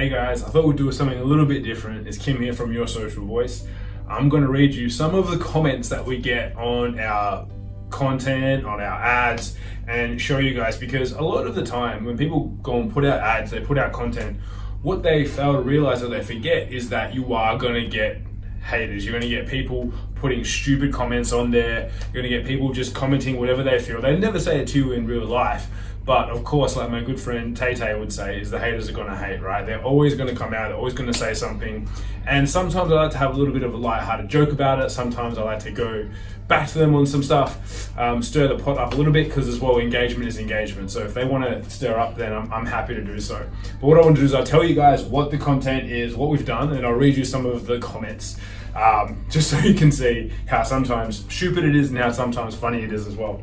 Today, guys, I thought we'd do something a little bit different. It's Kim here from Your Social Voice. I'm going to read you some of the comments that we get on our content, on our ads, and show you guys because a lot of the time when people go and put out ads, they put out content, what they fail to realize or they forget is that you are going to get haters. You're going to get people putting stupid comments on there. You're going to get people just commenting whatever they feel. They never say it to you in real life. But of course, like my good friend Tay Tay would say, is the haters are gonna hate, right? They're always gonna come out, they're always gonna say something. And sometimes I like to have a little bit of a light-hearted joke about it. Sometimes I like to go back to them on some stuff, um, stir the pot up a little bit because as well, engagement is engagement. So if they wanna stir up, then I'm, I'm happy to do so. But what I want to do is I'll tell you guys what the content is, what we've done, and I'll read you some of the comments. Um, just so you can see how sometimes stupid it is and how sometimes funny it is as well.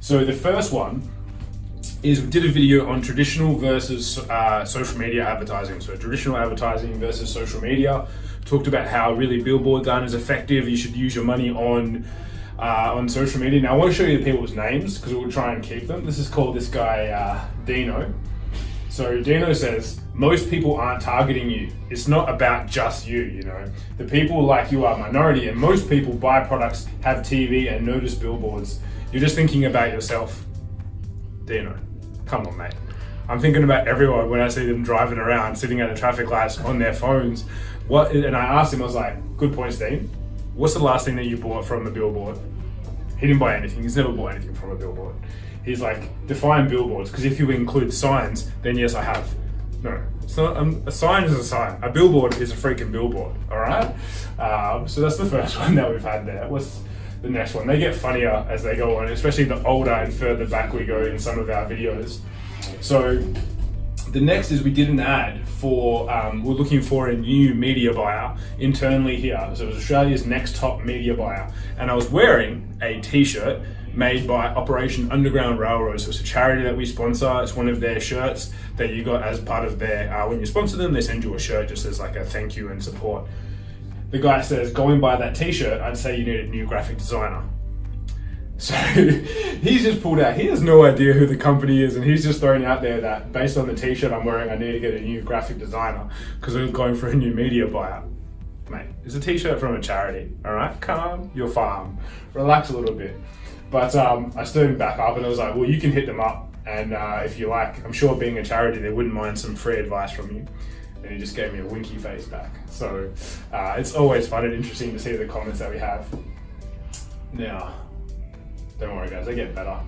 So the first one is we did a video on traditional versus uh, social media advertising. So traditional advertising versus social media. Talked about how really billboard gun is effective. You should use your money on uh, on social media. Now I want to show you the people's names because we'll try and keep them. This is called this guy uh, Dino. So Dino says, most people aren't targeting you. It's not about just you, you know. The people like you are minority and most people buy products, have TV and notice billboards. You're just thinking about yourself. Dino. Come on, mate. I'm thinking about everyone when I see them driving around, sitting at the traffic lights on their phones. What? And I asked him, I was like, "Good point, Steve. What's the last thing that you bought from a billboard?" He didn't buy anything. He's never bought anything from a billboard. He's like, define billboards, because if you include signs, then yes, I have. No, not. Um, a sign is a sign. A billboard is a freaking billboard. All right. Um, so that's the first one that we've had there. What's the next one. They get funnier as they go on, especially the older and further back we go in some of our videos. So the next is we did an ad for, um, we're looking for a new media buyer internally here. So it was Australia's next top media buyer. And I was wearing a t-shirt made by Operation Underground Railroad. So it's a charity that we sponsor. It's one of their shirts that you got as part of their, uh, when you sponsor them, they send you a shirt just as like a thank you and support the guy says, going by that t-shirt, I'd say you need a new graphic designer. So he's just pulled out, he has no idea who the company is and he's just throwing out there that based on the t-shirt I'm wearing, I need to get a new graphic designer because I'm going for a new media buyer. Mate, it's a t-shirt from a charity, all right? Calm your farm, relax a little bit. But um, I stood him back up and I was like, well, you can hit them up and uh, if you like, I'm sure being a charity, they wouldn't mind some free advice from you and he just gave me a winky face back. So uh, it's always fun and interesting to see the comments that we have. Now, don't worry guys, they get better.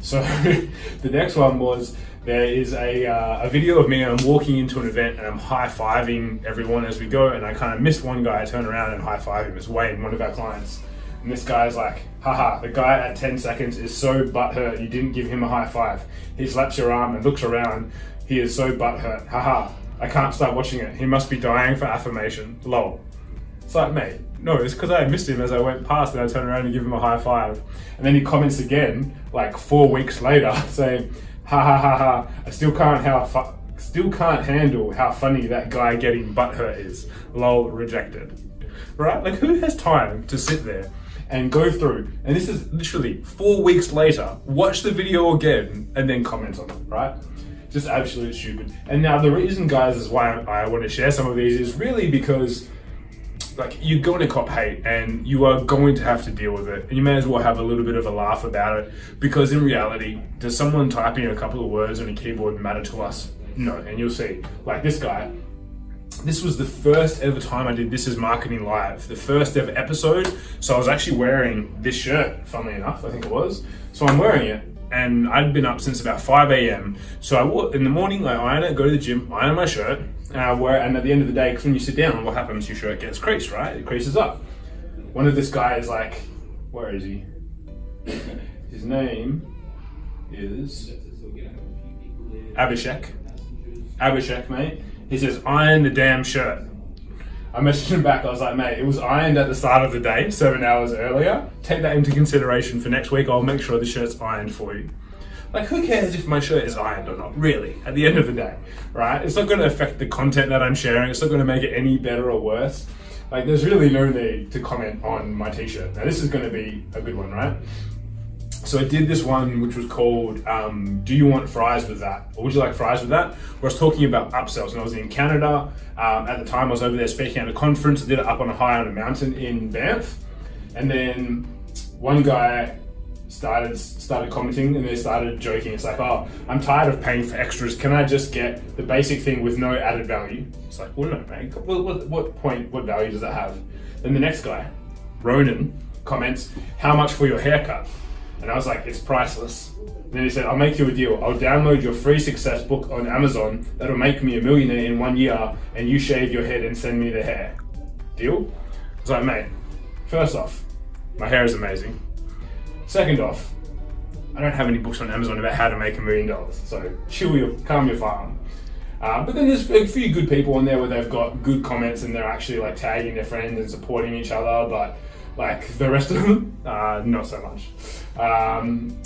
So the next one was there is a, uh, a video of me and I'm walking into an event and I'm high-fiving everyone as we go and I kind of missed one guy, I turn around and high-five him. It's Wayne, one of our clients. And this guy's like, haha, the guy at 10 seconds is so butthurt you didn't give him a high five. He slaps your arm and looks around. He is so butthurt. Haha, I can't start watching it. He must be dying for affirmation. Lol. It's like, mate, no, it's because I missed him as I went past and I turned around and give him a high five. And then he comments again, like four weeks later, saying, ha ha ha ha, I still can't how still can't handle how funny that guy getting butthurt is. Lol, rejected. Right? Like who has time to sit there and go through, and this is literally four weeks later, watch the video again and then comment on it, right? Just absolutely stupid. And now the reason, guys, is why I want to share some of these is really because like you're going to cop hate and you are going to have to deal with it and you may as well have a little bit of a laugh about it because in reality does someone typing a couple of words on a keyboard matter to us no and you'll see like this guy this was the first ever time I did This Is Marketing Live, the first ever episode. So I was actually wearing this shirt, funnily enough, I think it was. So I'm wearing it and I'd been up since about 5 a.m. So I in the morning, I iron it, go to the gym, iron my shirt, uh, and I wear and at the end of the day, because when you sit down, what happens? Your shirt gets creased, right? It creases up. One of this guy is like, where is he? His name is Abhishek. Abhishek, mate. He says, iron the damn shirt. I messaged him back, I was like, mate, it was ironed at the start of the day, seven hours earlier. Take that into consideration for next week. I'll make sure the shirt's ironed for you. Like, who cares if my shirt is ironed or not, really, at the end of the day, right? It's not gonna affect the content that I'm sharing. It's not gonna make it any better or worse. Like, there's really no need to comment on my t-shirt. Now, this is gonna be a good one, right? So I did this one which was called um, Do You Want Fries With That? Or Would You Like Fries With That? Where I was talking about upsells and I was in Canada. Um, at the time I was over there speaking at a conference. I did it up on a high on a mountain in Banff. And then one guy started started commenting and they started joking. It's like, oh, I'm tired of paying for extras. Can I just get the basic thing with no added value? It's like, well, no, man. What, what, what point, what value does that have? Then the next guy, Ronan, comments, how much for your haircut? And I was like, it's priceless. And then he said, I'll make you a deal. I'll download your free success book on Amazon that'll make me a millionaire in one year and you shave your head and send me the hair. Deal? I was like, mate, first off, my hair is amazing. Second off, I don't have any books on Amazon about how to make a million dollars. So chill your, calm your farm. Uh, but then there's a few good people on there where they've got good comments and they're actually like tagging their friends and supporting each other. But like the rest of them, uh, not so much. Um,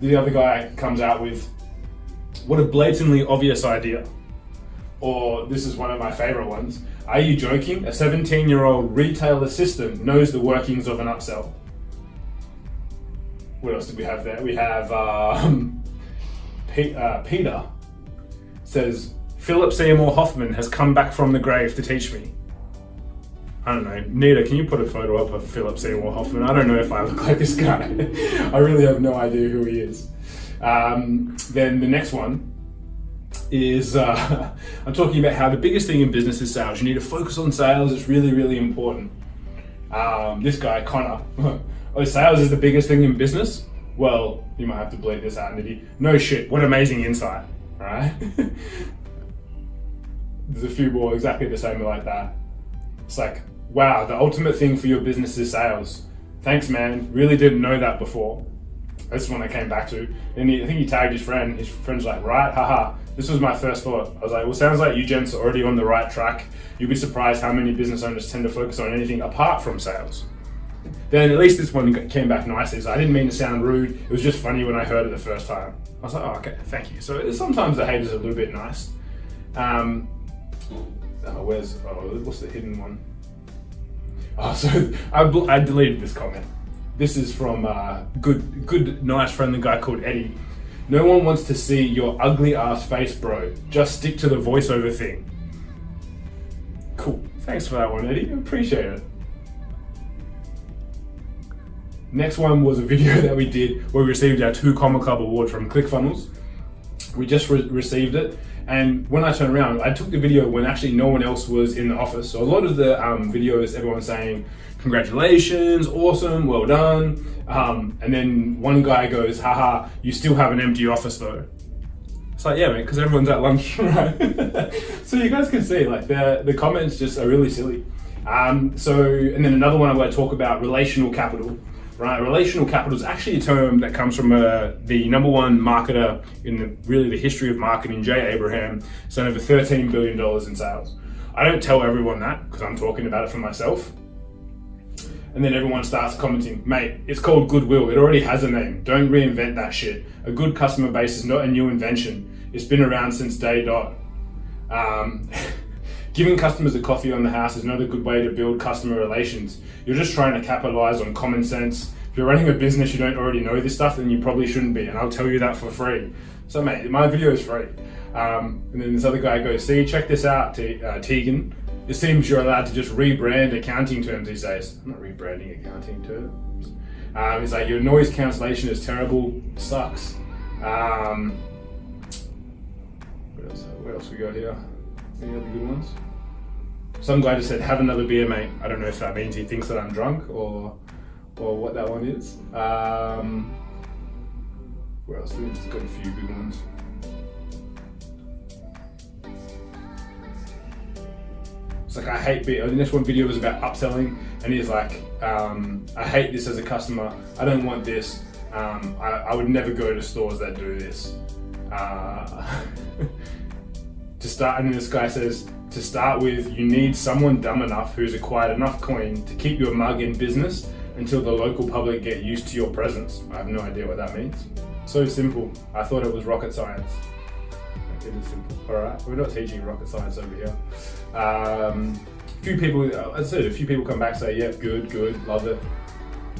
the other guy comes out with, what a blatantly obvious idea. Or this is one of my favorite ones. Are you joking? A 17 year old retail assistant knows the workings of an upsell. What else did we have there? We have um, uh, Peter says, Philip Seymour Hoffman has come back from the grave to teach me. I don't know. Nita, can you put a photo up of Philip Seymour Hoffman? I don't know if I look like this guy. I really have no idea who he is. Um, then the next one is uh, I'm talking about how the biggest thing in business is sales. You need to focus on sales. It's really, really important. Um, this guy, Connor, oh, sales is the biggest thing in business. Well, you might have to bleed this out, Nitty. No shit. What amazing insight, right? There's a few more exactly the same like that. It's like, wow, the ultimate thing for your business is sales. Thanks, man. Really didn't know that before. That's one I came back to. And he, I think he tagged his friend. His friend's like, right, haha. This was my first thought. I was like, well, sounds like you gents are already on the right track. You'd be surprised how many business owners tend to focus on anything apart from sales. Then at least this one came back nicely. So I didn't mean to sound rude. It was just funny when I heard it the first time. I was like, oh, okay, thank you. So sometimes the hate is a little bit nice. Um, oh, where's, oh, what's the hidden one? Oh, so I, I deleted this comment. This is from a uh, good, good, nice friendly guy called Eddie. No one wants to see your ugly ass face, bro. Just stick to the voiceover thing. Cool. Thanks for that one, Eddie. Appreciate it. Next one was a video that we did where we received our two Comma Club award from ClickFunnels. We just re received it. And when I turned around, I took the video when actually no one else was in the office. So a lot of the um, videos, everyone's saying, congratulations, awesome, well done. Um, and then one guy goes, haha, you still have an empty office though. It's like, yeah, man, because everyone's at lunch, right? so you guys can see, like, the, the comments just are really silly. Um, so, and then another one I'm going to talk about relational capital right? Relational capital is actually a term that comes from uh, the number one marketer in the, really the history of marketing, Jay Abraham, sent over $13 billion in sales. I don't tell everyone that because I'm talking about it for myself. And then everyone starts commenting, mate, it's called goodwill. It already has a name. Don't reinvent that shit. A good customer base is not a new invention. It's been around since day dot. Um, Giving customers a coffee on the house is not a good way to build customer relations. You're just trying to capitalize on common sense. If you're running a business, you don't already know this stuff, then you probably shouldn't be, and I'll tell you that for free. So mate, my video is free. Um, and then this other guy goes, see, check this out, T uh, Tegan. It seems you're allowed to just rebrand accounting terms these days. I'm not rebranding accounting terms. Um, he's like, your noise cancellation is terrible, sucks. Um, what else, what else we got here? Any other good ones? Some guy just said, have another beer, mate. I don't know if that means he thinks that I'm drunk or or what that one is. Um, where else? We've just got a few good ones. It's like, I hate beer. Think this one video was about upselling and he's like, um, I hate this as a customer. I don't want this. Um, I, I, would never go to stores that do this. Uh, to start, and this guy says, to start with, you need someone dumb enough who's acquired enough coin to keep your mug in business until the local public get used to your presence. I have no idea what that means. So simple. I thought it was rocket science. It is simple. All right, we're not teaching rocket science over here. Um, a few people, I said, a few people come back say, yeah, good, good, love it.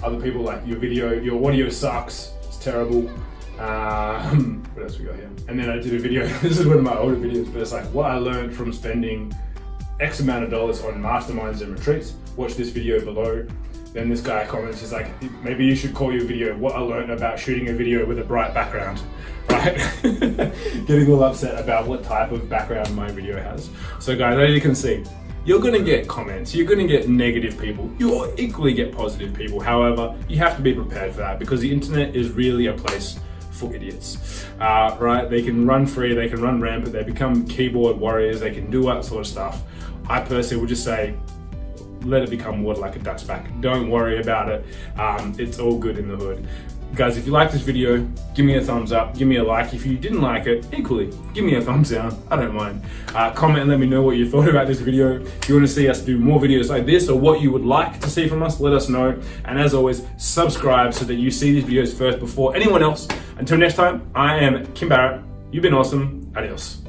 Other people like your video, your audio sucks. It's terrible. Um, what else we got here? And then I did a video, this is one of my older videos, but it's like what I learned from spending X amount of dollars on masterminds and retreats. Watch this video below. Then this guy comments, he's like, maybe you should call your video what I learned about shooting a video with a bright background, right? Getting all upset about what type of background my video has. So guys, as you can see, you're gonna get comments, you're gonna get negative people, you'll equally get positive people. However, you have to be prepared for that because the internet is really a place for idiots, uh, right? They can run free, they can run rampant, they become keyboard warriors, they can do that sort of stuff. I personally would just say, let it become water like a duck's back. Don't worry about it. Um, it's all good in the hood. Guys, if you like this video, give me a thumbs up, give me a like. If you didn't like it, equally, give me a thumbs down. I don't mind. Uh, comment and let me know what you thought about this video. If you want to see us do more videos like this or what you would like to see from us, let us know. And as always, subscribe so that you see these videos first before anyone else. Until next time, I am Kim Barrett. You've been awesome. Adios.